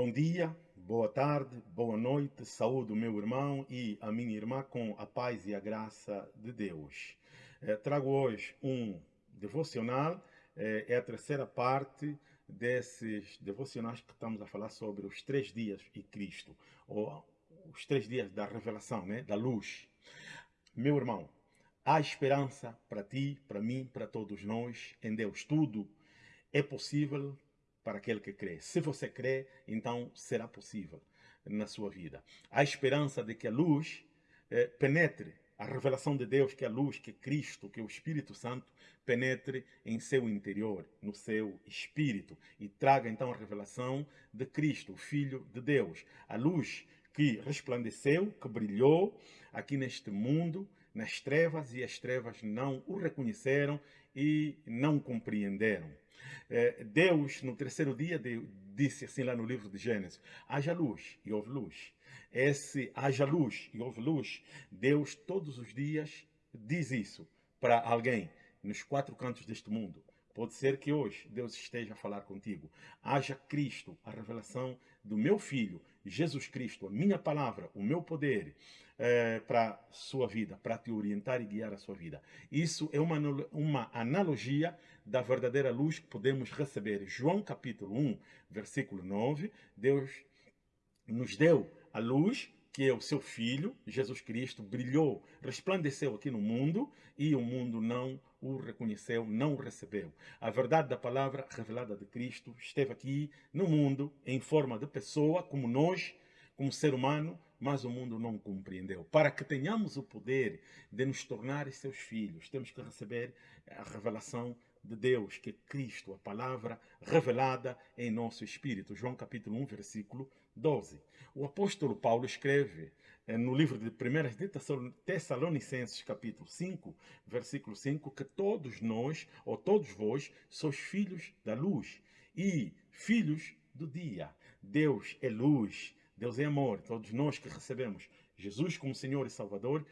Bom dia, boa tarde, boa noite, saúde o meu irmão e a minha irmã com a paz e a graça de Deus. Eh, trago hoje um devocional, eh, é a terceira parte desses devocionais que estamos a falar sobre os três dias e Cristo, ou os três dias da revelação, né, da luz. Meu irmão, há esperança para ti, para mim, para todos nós, em Deus. Tudo é possível para aquele que crê. Se você crê, então será possível na sua vida. Há esperança de que a luz eh, penetre, a revelação de Deus, que a luz, que Cristo, que o Espírito Santo, penetre em seu interior, no seu espírito, e traga então a revelação de Cristo, o Filho de Deus. A luz que resplandeceu, que brilhou aqui neste mundo, nas trevas, e as trevas não o reconheceram e não compreenderam. É, Deus, no terceiro dia, disse assim lá no livro de Gênesis, haja luz e houve luz. Esse haja luz e houve luz, Deus todos os dias diz isso para alguém nos quatro cantos deste mundo. Pode ser que hoje Deus esteja a falar contigo. Haja Cristo, a revelação do meu Filho, Jesus Cristo, a minha palavra, o meu poder é, para a sua vida, para te orientar e guiar a sua vida. Isso é uma, uma analogia da verdadeira luz que podemos receber. João capítulo 1, versículo 9, Deus nos deu a luz que é o seu Filho, Jesus Cristo, brilhou, resplandeceu aqui no mundo e o mundo não o reconheceu, não o recebeu. A verdade da palavra revelada de Cristo esteve aqui no mundo em forma de pessoa, como nós, como ser humano, mas o mundo não compreendeu. Para que tenhamos o poder de nos tornar seus filhos, temos que receber a revelação de Deus, que é Cristo, a palavra revelada em nosso espírito. João capítulo 1, versículo 12. O apóstolo Paulo escreve eh, no livro de 1 de Tessalonicenses, capítulo 5, versículo 5, que todos nós, ou todos vós, sois filhos da luz e filhos do dia. Deus é luz, Deus é amor. Todos nós que recebemos Jesus como Senhor e Salvador,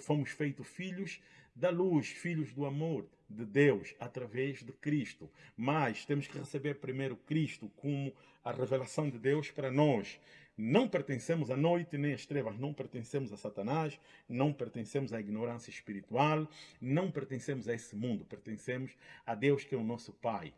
fomos feitos filhos da luz, filhos do amor de Deus através de Cristo. Mas temos que receber primeiro Cristo como a revelação de Deus para nós. Não pertencemos à noite nem às trevas, não pertencemos a Satanás, não pertencemos à ignorância espiritual, não pertencemos a esse mundo, pertencemos a Deus que é o nosso Pai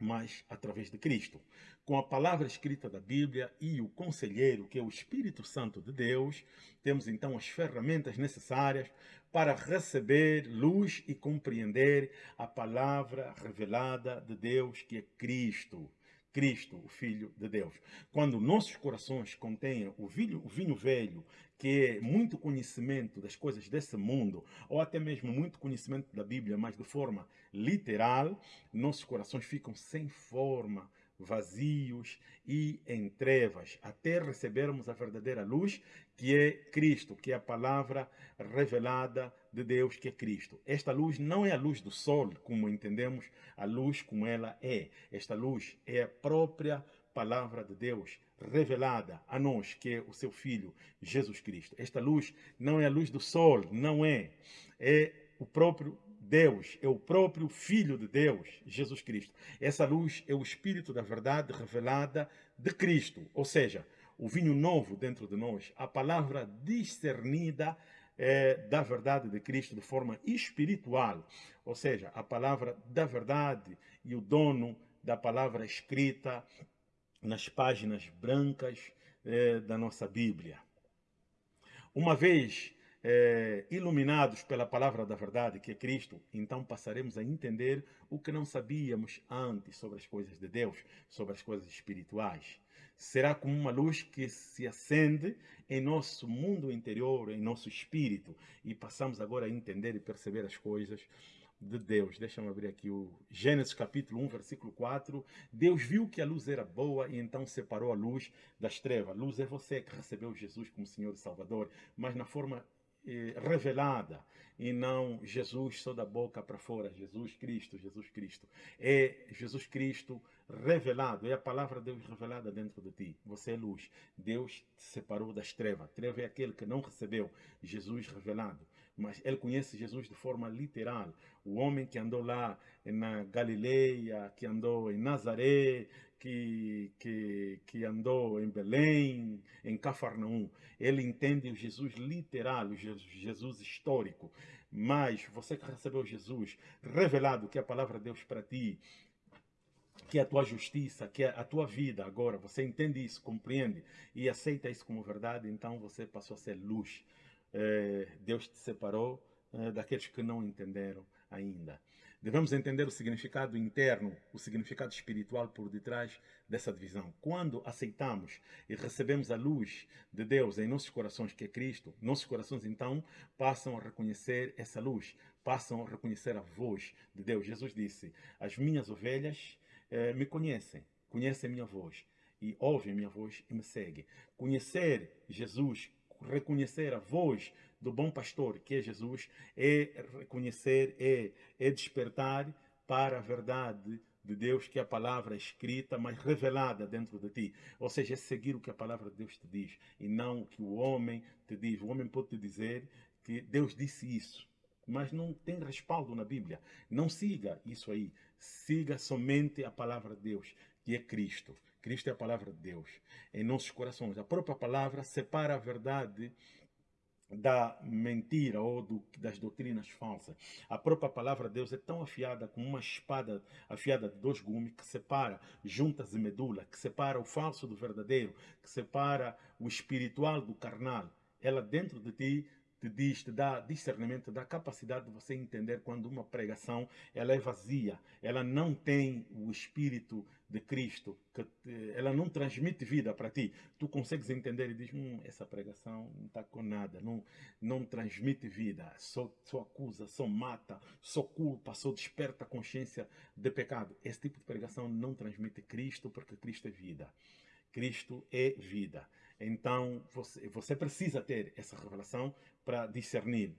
mas através de Cristo. Com a palavra escrita da Bíblia e o conselheiro, que é o Espírito Santo de Deus, temos então as ferramentas necessárias para receber luz e compreender a palavra revelada de Deus, que é Cristo. Cristo, o Filho de Deus. Quando nossos corações contêm o vinho, o vinho velho, que é muito conhecimento das coisas desse mundo, ou até mesmo muito conhecimento da Bíblia, mas de forma literal, nossos corações ficam sem forma, vazios e em trevas, até recebermos a verdadeira luz, que é Cristo, que é a palavra revelada de Deus, que é Cristo. Esta luz não é a luz do sol, como entendemos a luz como ela é. Esta luz é a própria palavra de Deus revelada a nós, que é o seu Filho, Jesus Cristo. Esta luz não é a luz do sol, não é. É o próprio Deus, é o próprio Filho de Deus, Jesus Cristo. Essa luz é o Espírito da verdade revelada de Cristo, ou seja, o vinho novo dentro de nós, a palavra discernida é, da verdade de Cristo de forma espiritual, ou seja, a palavra da verdade e o dono da palavra escrita nas páginas brancas é, da nossa Bíblia. Uma vez é, iluminados pela palavra da verdade, que é Cristo, então passaremos a entender o que não sabíamos antes sobre as coisas de Deus, sobre as coisas espirituais. Será como uma luz que se acende em nosso mundo interior, em nosso espírito, e passamos agora a entender e perceber as coisas de Deus. Deixa eu abrir aqui o Gênesis capítulo 1, versículo 4. Deus viu que a luz era boa e então separou a luz das trevas. Luz é você que recebeu Jesus como Senhor e Salvador, mas na forma revelada e não Jesus só da boca para fora, Jesus Cristo, Jesus Cristo. É Jesus Cristo revelado, é a palavra de Deus revelada dentro de ti. Você é luz. Deus te separou das trevas. Treva é aquele que não recebeu Jesus revelado. Mas ele conhece Jesus de forma literal. O homem que andou lá na Galileia, que andou em Nazaré, que, que, que andou em Belém, em Cafarnaum. Ele entende o Jesus literal, o Jesus histórico. Mas você que recebeu Jesus, revelado que é a palavra de Deus para ti, que é a tua justiça, que é a tua vida agora, você entende isso, compreende e aceita isso como verdade, então você passou a ser luz. É, Deus te separou é, daqueles que não entenderam ainda. Devemos entender o significado interno, o significado espiritual por detrás dessa divisão. Quando aceitamos e recebemos a luz de Deus em nossos corações, que é Cristo, nossos corações então passam a reconhecer essa luz, passam a reconhecer a voz de Deus. Jesus disse: As minhas ovelhas eh, me conhecem, conhecem a minha voz e ouvem a minha voz e me seguem. Conhecer Jesus, reconhecer a voz do bom pastor, que é Jesus, é reconhecer, é, é despertar para a verdade de Deus, que é a palavra escrita, mas revelada dentro de ti. Ou seja, é seguir o que a palavra de Deus te diz e não o que o homem te diz. O homem pode te dizer que Deus disse isso, mas não tem respaldo na Bíblia. Não siga isso aí. Siga somente a palavra de Deus, que é Cristo. Cristo é a palavra de Deus em nossos corações. A própria palavra separa a verdade da mentira ou do, das doutrinas falsas. A própria palavra de Deus é tão afiada como uma espada afiada de dois gumes que separa juntas e medula, que separa o falso do verdadeiro, que separa o espiritual do carnal. Ela dentro de ti te diz, te dá discernimento, dá capacidade de você entender quando uma pregação ela é vazia, ela não tem o espírito de Cristo, que ela não transmite vida para ti. Tu consegues entender e diz, hum, essa pregação não está com nada, não, não transmite vida, só, só acusa, só mata, só culpa, só desperta a consciência de pecado. Esse tipo de pregação não transmite Cristo, porque Cristo é vida. Cristo é vida. Então, você, você precisa ter essa revelação para discernir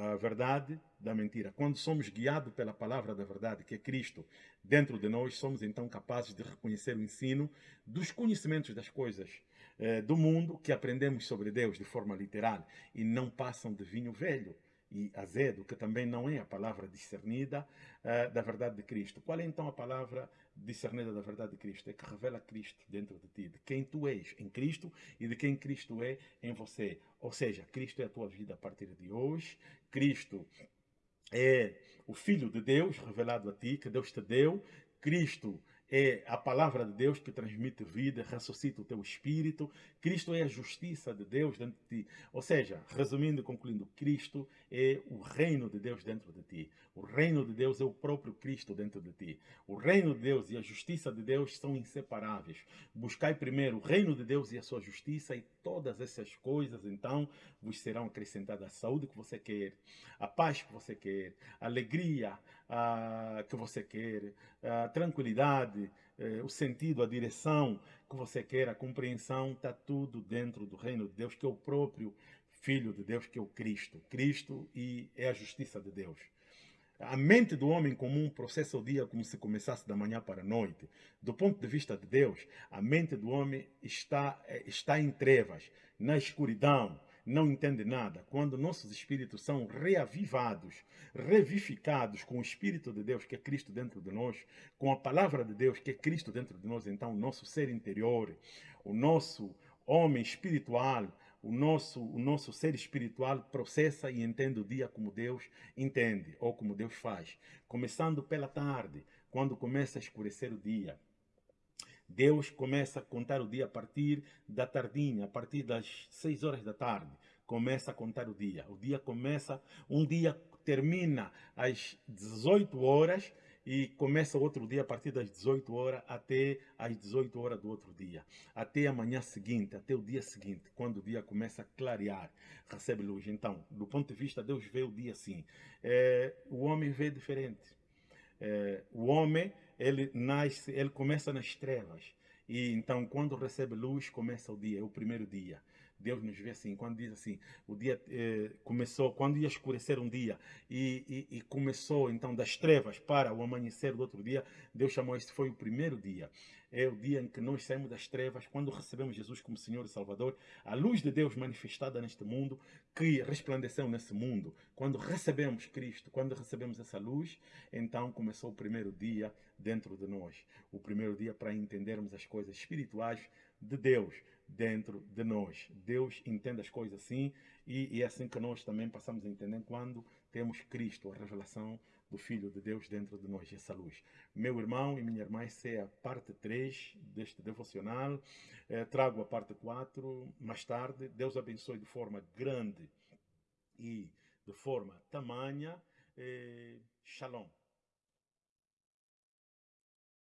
a verdade da mentira. Quando somos guiados pela palavra da verdade, que é Cristo, dentro de nós, somos então capazes de reconhecer o ensino dos conhecimentos das coisas eh, do mundo que aprendemos sobre Deus de forma literal e não passam de vinho velho e azedo, que também não é a palavra discernida uh, da verdade de Cristo. Qual é então a palavra discernida da verdade de Cristo? É que revela Cristo dentro de ti, de quem tu és em Cristo e de quem Cristo é em você. Ou seja, Cristo é a tua vida a partir de hoje, Cristo é o Filho de Deus revelado a ti, que Deus te deu, Cristo é a palavra de Deus que transmite vida, ressuscita o teu espírito. Cristo é a justiça de Deus dentro de ti. Ou seja, resumindo e concluindo, Cristo é o reino de Deus dentro de ti. O reino de Deus é o próprio Cristo dentro de ti. O reino de Deus e a justiça de Deus são inseparáveis. Buscai primeiro o reino de Deus e a sua justiça e todas essas coisas, então, vos serão acrescentadas a saúde que você quer, a paz que você quer, a alegria a, que você quer, a tranquilidade, eh, o sentido, a direção que você quer, a compreensão, está tudo dentro do reino de Deus, que é o próprio Filho de Deus, que é o Cristo. Cristo e é a justiça de Deus. A mente do homem comum processa o dia como se começasse da manhã para a noite. Do ponto de vista de Deus, a mente do homem está, eh, está em trevas, na escuridão, não entende nada. Quando nossos espíritos são reavivados, revificados com o Espírito de Deus, que é Cristo dentro de nós, com a palavra de Deus, que é Cristo dentro de nós, então o nosso ser interior, o nosso homem espiritual, o nosso, o nosso ser espiritual processa e entende o dia como Deus entende, ou como Deus faz. Começando pela tarde, quando começa a escurecer o dia. Deus começa a contar o dia a partir da tardinha, a partir das 6 horas da tarde. Começa a contar o dia. O dia começa, um dia termina às 18 horas e começa outro dia a partir das 18 horas até às 18 horas do outro dia, até a manhã seguinte, até o dia seguinte, quando o dia começa a clarear, recebe luz. Então, do ponto de vista, Deus vê o dia assim. É, o homem vê diferente. É, o homem, ele nasce, ele começa nas trevas. E então, quando recebe luz, começa o dia, é o primeiro dia. Deus nos vê assim, quando diz assim, o dia eh, começou, quando ia escurecer um dia e, e, e, começou então das trevas para o amanhecer do outro dia, Deus chamou este foi o primeiro dia. É o dia em que nós saímos das trevas, quando recebemos Jesus como Senhor e Salvador, a luz de Deus manifestada neste mundo, que resplandeceu nesse mundo. Quando recebemos Cristo, quando recebemos essa luz, então começou o primeiro dia dentro de nós. O primeiro dia para entendermos as coisas espirituais de Deus dentro de nós. Deus entende as coisas assim e, e é assim que nós também passamos a entender quando temos Cristo, a revelação do Filho de Deus dentro de nós, essa luz. Meu irmão e minha irmã, essa é a parte 3 deste devocional. Eh, trago a parte 4 mais tarde. Deus abençoe de forma grande e de forma tamanha. Eh, shalom.